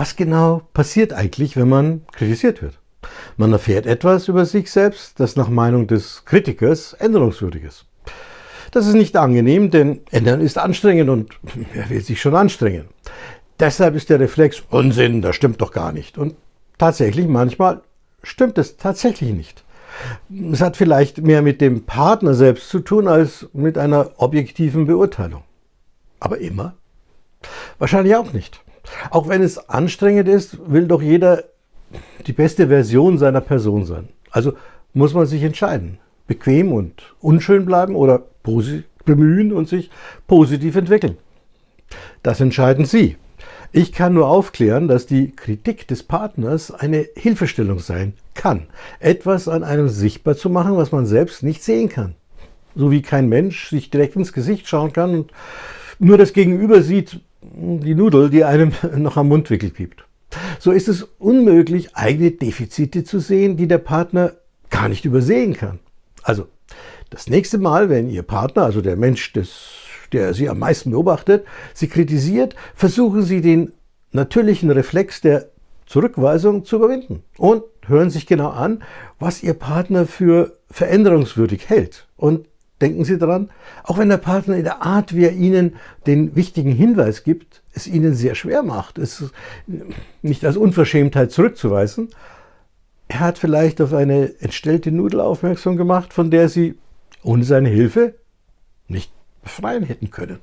Was genau passiert eigentlich, wenn man kritisiert wird? Man erfährt etwas über sich selbst, das nach Meinung des Kritikers änderungswürdig ist. Das ist nicht angenehm, denn ändern ist anstrengend und wer will sich schon anstrengen? Deshalb ist der Reflex Unsinn, das stimmt doch gar nicht. Und tatsächlich, manchmal stimmt es tatsächlich nicht. Es hat vielleicht mehr mit dem Partner selbst zu tun als mit einer objektiven Beurteilung. Aber immer? Wahrscheinlich auch nicht. Auch wenn es anstrengend ist, will doch jeder die beste Version seiner Person sein. Also muss man sich entscheiden. Bequem und unschön bleiben oder bemühen und sich positiv entwickeln. Das entscheiden Sie. Ich kann nur aufklären, dass die Kritik des Partners eine Hilfestellung sein kann, etwas an einem sichtbar zu machen, was man selbst nicht sehen kann. So wie kein Mensch sich direkt ins Gesicht schauen kann und nur das Gegenüber sieht die Nudel, die einem noch am Mundwickel piept. So ist es unmöglich, eigene Defizite zu sehen, die der Partner gar nicht übersehen kann. Also das nächste Mal, wenn Ihr Partner, also der Mensch des der Sie am meisten beobachtet, Sie kritisiert, versuchen Sie den natürlichen Reflex der Zurückweisung zu überwinden und hören sich genau an, was Ihr Partner für veränderungswürdig hält. Und denken Sie daran, auch wenn der Partner in der Art, wie er Ihnen den wichtigen Hinweis gibt, es Ihnen sehr schwer macht, es nicht als Unverschämtheit zurückzuweisen, er hat vielleicht auf eine entstellte Nudel aufmerksam gemacht, von der Sie ohne seine Hilfe nicht befreien hätten können.